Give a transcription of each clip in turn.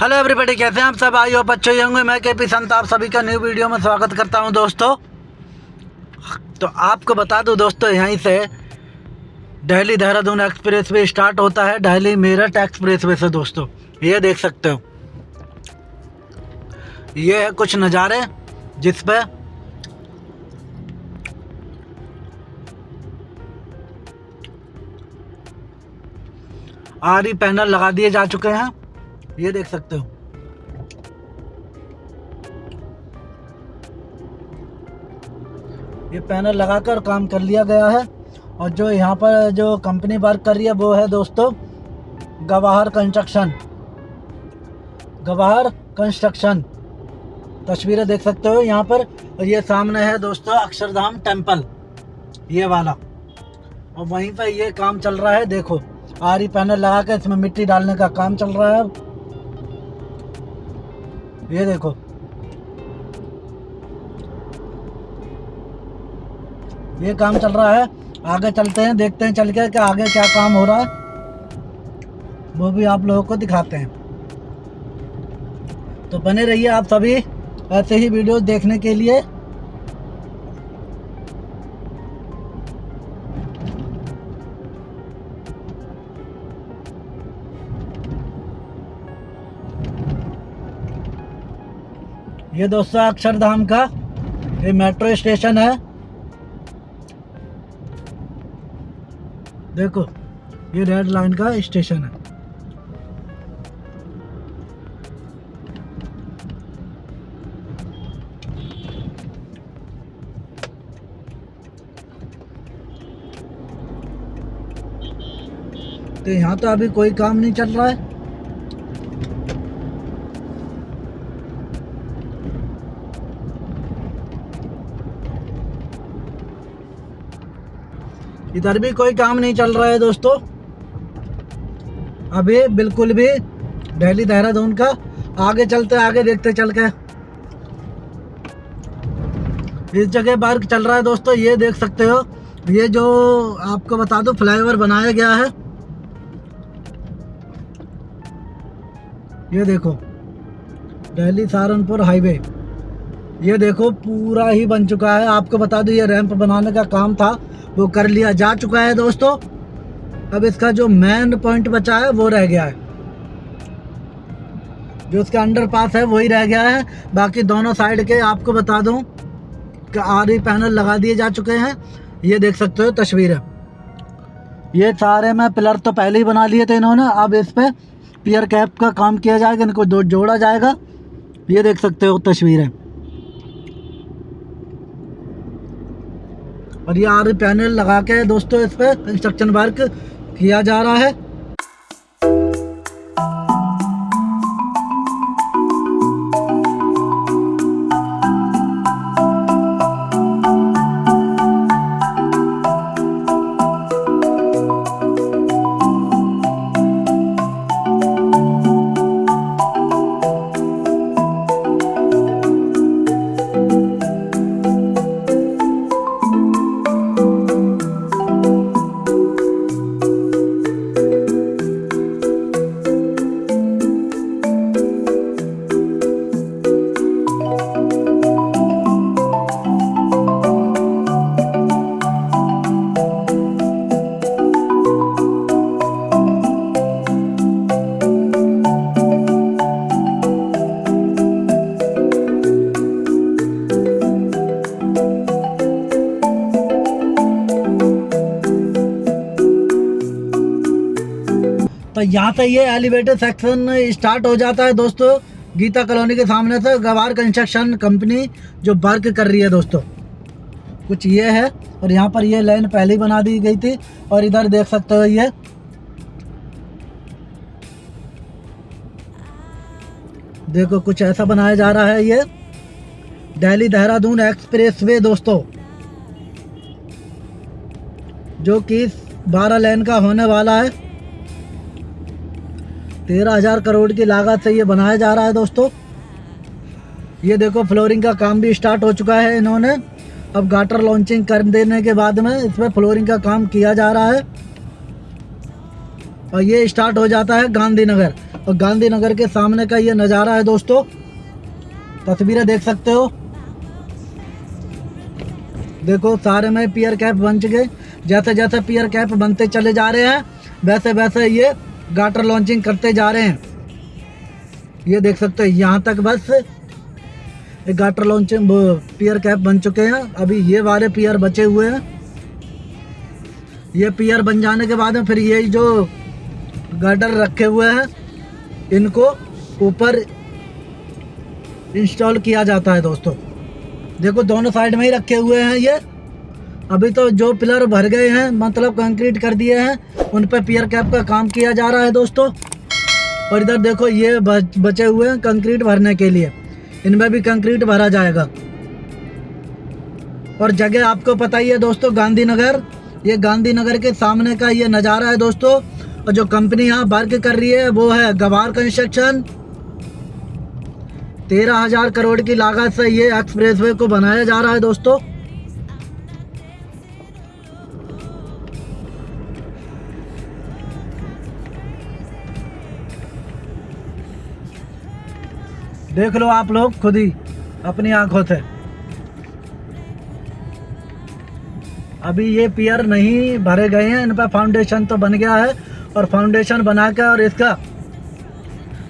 Hello everybody कैसे हैं आप सब? आई हो बच्चों ही होंगे। मैं के पी संत, आप सभी का न्यू वीडियो में स्वागत करता हूँ दोस्तों। तो आपको बता दूँ दोस्तों, यहीं से Delhi Dehradun express way start होता है, दिल्ली मेरठ एक्सप्रेस वे से दोस्तों। ये देख सकते हो। ये है कुछ नज़ारे जिसपे आरी पैनल लगा दिए जा चुके हैं। ये देख सकते हो। ये पैनल लगाकर काम कर लिया गया है और जो यहाँ पर जो कंपनी वर्क कर रही है वो है दोस्तों, गवाहर कंस्ट्रक्शन गवाहर कंस्ट्रक्शन तस्वीरें देख सकते हो यहाँ पर और ये सामने है दोस्तों, अक्षरधाम टेंपल ये वाला। और वहीं पर ये काम चल रहा है, देखो, आरी पैनल लगा कर इसमें मिट्टी डालने का काम चल रहा है ये देखो। ये काम चल रहा है। आगे चलते हैं, देखते हैं चल के कि आगे क्या काम हो रहा है। वो भी आप लोगों को दिखाते हैं। तो बने रहिए आप सभी ऐसे ही वीडियोस देखने के लिए। ये दोस्तों अक्षरधाम का ये मेट्रो स्टेशन है। देखो, ये रेड लाइन का स्टेशन है। तो यहाँ तो अभी कोई काम नहीं चल रहा है। इधर भी कोई काम नहीं चल रहा है दोस्तों। अभी बिल्कुल भी दिल्ली देहरादून का आगे चलते, आगे देखते चल के। इस जगह पार्क चल रहा है दोस्तों, ये देख सकते हो। ये जो आपको बता दो, फ्लाईओवर बनाया गया है। ये देखो दिल्ली सहारनपुर हाईवे। ये देखो, पूरा ही बन चुका है। आपको बता दो, ये रैंप बनाने का काम था, वो कर लिया जा चुका है दोस्तों। अब इसका जो मेन पॉइंट बचा है, वो रह गया है। जो उसका अंडर पास है, वही रह गया है। बाकी दोनों साइड के आपको बता दूँ, कि आरी पैनल लगा दिए जा चुके हैं। ये देख सकते हो, तस्वीर। है ये सारे में पिलर तो पहले ही बना लिए थे इन्होंने। अब इस पर पियर कैप का काम किया जाएगा, इनको जोड़ा जाएगा। ये देख सकते हो, तस्वीरें। और ये आर पैनल लगा के दोस्तों इस पर कंस्ट्रक्शन वर्क किया जा रहा है। तो यहाँ से ये एलिवेटर सेक्शन स्टार्ट हो जाता है दोस्तों। गीता कॉलोनी के सामने से गवार कंस्ट्रक्शन कंपनी जो वर्क कर रही है दोस्तों। कुछ ये है और यहाँ पर ये लाइन पहले ही बना दी गई थी और इधर देख सकते हो ये। देखो कुछ ऐसा बनाया जा रहा है ये। दिल्ली देहरादून एक्सप्रेस वे दोस्तों। जो कि 12 लेन का होने वाला है। तेरह हज़ार करोड़ की लागत से ये बनाया जा रहा है दोस्तों। ये देखो, फ्लोरिंग का काम भी स्टार्ट हो चुका है इन्होंने। अब गाटर लॉन्चिंग कर देने के बाद में इसमें फ्लोरिंग का काम किया जा रहा है। और ये स्टार्ट हो जाता है गांधीनगर। और गांधीनगर के सामने का ये नज़ारा है दोस्तों। तस्वीरें देख सकते हो। देखो, सारे में पियर कैप बन चुके। जैसे जैसे पियर कैप बनते चले जा रहे हैं वैसे वैसे ये गाटर लॉन्चिंग करते जा रहे हैं। ये देख सकते हो, यहाँ तक बस एक गाटर लॉन्चिंग पियर कैप बन चुके हैं। अभी ये वाले पियर बचे हुए हैं। ये पियर बन जाने के बाद में फिर ये जो गाटर रखे हुए हैं, इनको ऊपर इंस्टॉल किया जाता है दोस्तों। देखो दोनों साइड में ही रखे हुए हैं ये। अभी तो जो पिलर भर गए हैं मतलब कंक्रीट कर दिए हैं, उन पर पियर कैप का काम किया जा रहा है दोस्तों। और इधर देखो, ये बचे हुए हैं कंक्रीट भरने के लिए। इनमें भी कंक्रीट भरा जाएगा। और जगह आपको पता ही है दोस्तों, गांधीनगर। ये गांधीनगर के सामने का ये नज़ारा है दोस्तों। और जो कंपनी यहाँ वर्क कर रही है, वो है गवार कंस्ट्रक्शन। तेरह हज़ार करोड़ की लागत से ये एक्सप्रेसवे को बनाया जा रहा है दोस्तों। देख लो आप लोग, खुद ही अपनी आँखों से। अभी ये पियर नहीं भरे गए हैं, इन पर फाउंडेशन तो बन गया है, और फाउंडेशन बना के और इसका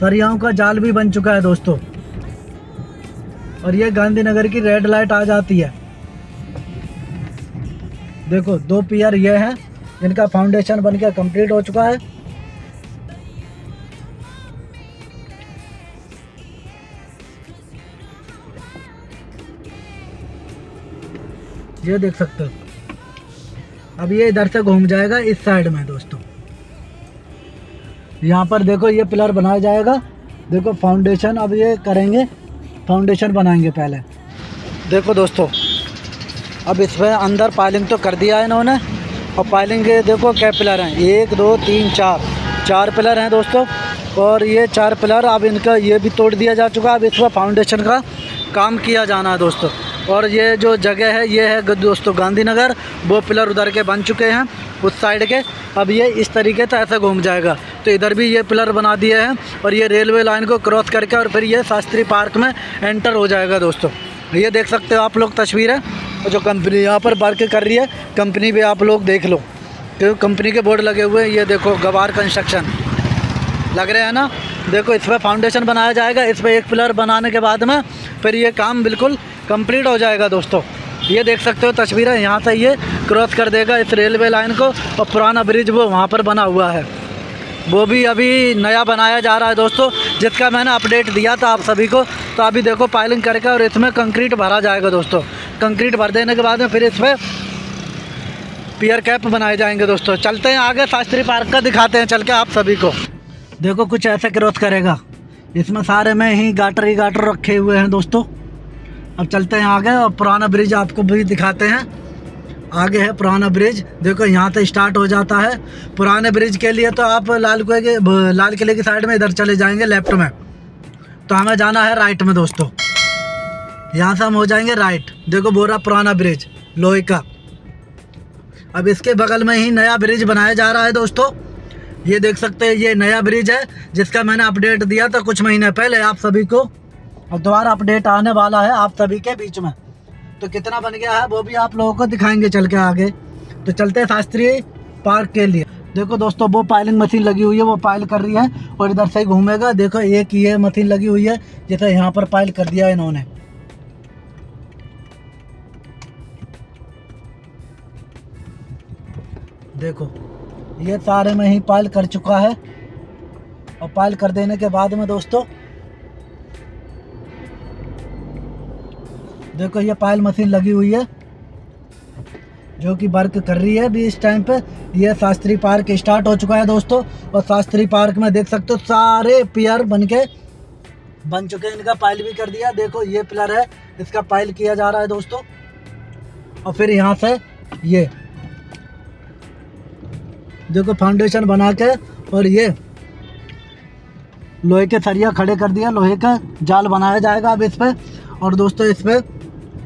सरियाओं का जाल भी बन चुका है दोस्तों। और ये गांधीनगर की रेड लाइट आ जाती है। देखो, दो पियर ये हैं, जिनका फाउंडेशन बन के कंप्लीट हो चुका है। ये देख सकते हो। अब ये इधर से घूम जाएगा, इस साइड में दोस्तों। यहाँ पर देखो, ये पिलर बनाया जाएगा। देखो फाउंडेशन अब ये करेंगे। फाउंडेशन बनाएँगे पहले। देखो दोस्तों, अब इसमें अंदर पाइलिंग तो कर दिया है इन्होंने। और पाइलिंग के देखो, क्या पिलर हैं? एक, दो, तीन, चार। चार पिलर हैं दोस्तों। और ये चार पिलर, अब इनका ये भी तोड़ दिया जा चुका है। अब इसमें फाउंडेशन का काम किया जाना है दोस्तों। और ये जो जगह है, ये है दोस्तों गांधीनगर। वो पिलर उधर के बन चुके हैं, उस साइड के। अब ये इस तरीके से ऐसे घूम जाएगा। तो इधर भी ये पिलर बना दिए हैं और ये रेलवे लाइन को क्रॉस करके और फिर ये शास्त्री पार्क में एंटर हो जाएगा दोस्तों। ये देख सकते हो आप लोग तस्वीर है जो कंपनी यहाँ पर वर्क कर रही है कंपनी भी आप लोग देख लो। क्योंकि कंपनी के बोर्ड लगे हुए हैं, ये देखो गवार कंस्ट्रक्शन लग रहे हैं ना? देखो इस पर फाउंडेशन बनाया जाएगा, इस पर एक पिलर बनाने के बाद में फिर ये काम बिल्कुल कंप्लीट हो जाएगा दोस्तों। ये देख सकते हो, तस्वीरें यहाँ से ये क्रॉस कर देगा इस रेलवे लाइन को और पुराना ब्रिज वो वहाँ पर बना हुआ है। वो भी अभी नया बनाया जा रहा है दोस्तों, जिसका मैंने अपडेट दिया था आप सभी को। तो अभी देखो, पाइलिंग करके और इसमें कंक्रीट भरा जाएगा दोस्तों। कंक्रीट भर देने के बाद में फिर इसमें पियर कैप बनाए जाएँगे दोस्तों। चलते हैं आगे, शास्त्री पार्क का दिखाते हैं, चल के आप सभी को। देखो, कुछ ऐसे क्रॉस करेगा। इसमें सारे में ही गाटर ही गाटर रखे हुए हैं दोस्तों। अब चलते हैं आगे और पुराना ब्रिज आपको भी दिखाते हैं। आगे है पुराना ब्रिज। देखो यहाँ से स्टार्ट हो जाता है। पुराने ब्रिज के लिए तो आप लाल किले के लाल किले की साइड में इधर चले जाएँगे लेफ़्ट में। तो हमें जाना है राइट में दोस्तों। यहाँ से हम हो जाएँगे राइट देखो बोरा पुराना ब्रिज, लोहे का। अब इसके बगल में ही नया ब्रिज बनाया जा रहा है दोस्तों। ये देख सकते हैं, ये नया ब्रिज है, जिसका मैंने अपडेट दिया था कुछ महीने पहले आप सभी को। और दोबारा अपडेट आने वाला है आप सभी के बीच में। तो कितना बन गया है वो भी आप लोगों को दिखाएँगे चल के आगे। तो चलते हैं शास्त्रीय पार्क के लिए। देखो दोस्तों, वो पाइलिंग मशीन लगी हुई है, वो पायल कर रही है और इधर से घूमेगा। देखो, एक ये मशीन लगी हुई है, जैसे यहाँ पर पाइल कर दिया है इन्होंने। देखो, ये सारे में ही पाइल कर चुका है। और पाइल कर देने के बाद में दोस्तों देखो ये पायल मशीन लगी हुई है, जो कि वर्क कर रही है अभी इस टाइम पे। ये शास्त्री पार्क स्टार्ट हो चुका है दोस्तों, और शास्त्री पार्क में देख सकते हो सारे पियर बन के, बन चुके हैं। इनका पाइल भी कर दिया। देखो ये पिलर है, इसका पाइल किया जा रहा है दोस्तों। और फिर यहाँ से ये, देखो फाउंडेशन बना के, और ये लोहे के सरिया खड़े कर दिया लोहे का जाल बनाया जाएगा अब इस पर और दोस्तों इस पर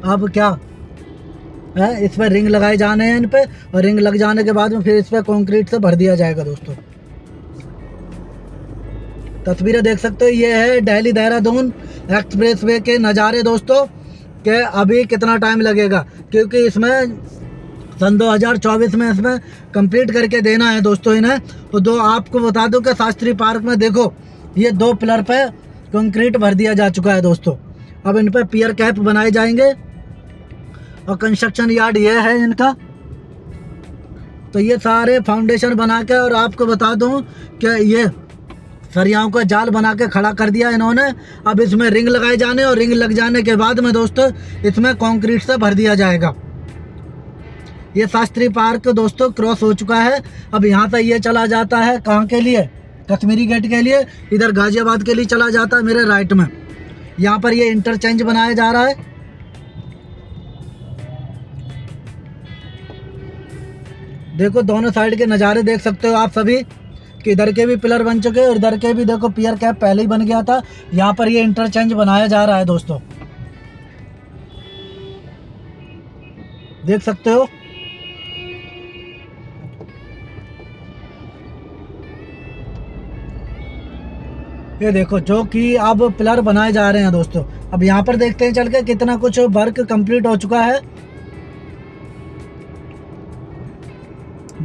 अब क्या? है? इस पर रिंग लगाए जाने हैं इन पर और रिंग लग जाने के बाद में फिर इस पर कंक्रीट से भर दिया जाएगा दोस्तों। तस्वीरें देख सकते हो, ये है दिल्ली देहरादून एक्सप्रेस वे के नज़ारे दोस्तों, के अभी कितना टाइम लगेगा, क्योंकि इसमें सन 2024 में इसमें कंप्लीट करके देना है दोस्तों इन्हें। तो दो, आपको बता दूँ कि शास्त्री पार्क में देखो, ये दो पिलर पे कंक्रीट भर दिया जा चुका है दोस्तों। अब इन पर पियर कैप बनाए जाएँगे। और कंस्ट्रक्शन यार्ड ये है इनका। तो ये सारे फाउंडेशन बना के और आपको बता दूँ कि ये सरियाओं का जाल बना के खड़ा कर दिया इन्होंने। अब इसमें रिंग लगाए जाने और रिंग लग जाने के बाद में दोस्तों, इसमें कंक्रीट से भर दिया जाएगा। ये शास्त्री पार्क दोस्तों क्रॉस हो चुका है। अब यहाँ से ये चला जाता है कहाँ के लिए? कश्मीरी गेट के लिए। इधर गाजियाबाद के लिए चला जाता है मेरे राइट में। यहाँ पर ये इंटरचेंज बनाया जा रहा है। देखो दोनों साइड के नज़ारे देख सकते हो आप सभी, कि इधर के भी पिलर बन चुके हैं और इधर के भी देखो पियर कैप पहले ही बन गया था। यहाँ पर ये इंटरचेंज बनाया जा रहा है दोस्तों। देख सकते हो। ये देखो, जो कि अब पिलर बनाए जा रहे हैं दोस्तों। अब यहाँ पर देखते हैं चल के कितना कुछ वर्क कंप्लीट हो चुका है।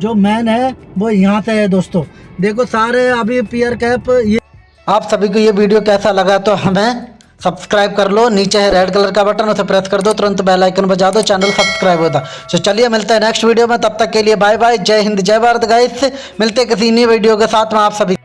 जो मैन है, वो यहाँ से है दोस्तों। देखो सारे अभी पियर कैप ये आप सभी को ये वीडियो कैसा लगा तो हमें सब्सक्राइब कर लो। नीचे है रेड कलर का बटन उसे प्रेस कर दो। तुरंत बेल आइकन बजा दो चैनल सब्सक्राइब होता तो चलिए, मिलते हैं नेक्स्ट वीडियो में। तब तक के लिए बाय बाय जय हिंद, जय भारत गाइस मिलते किसी नई वीडियो के साथ में आप सभी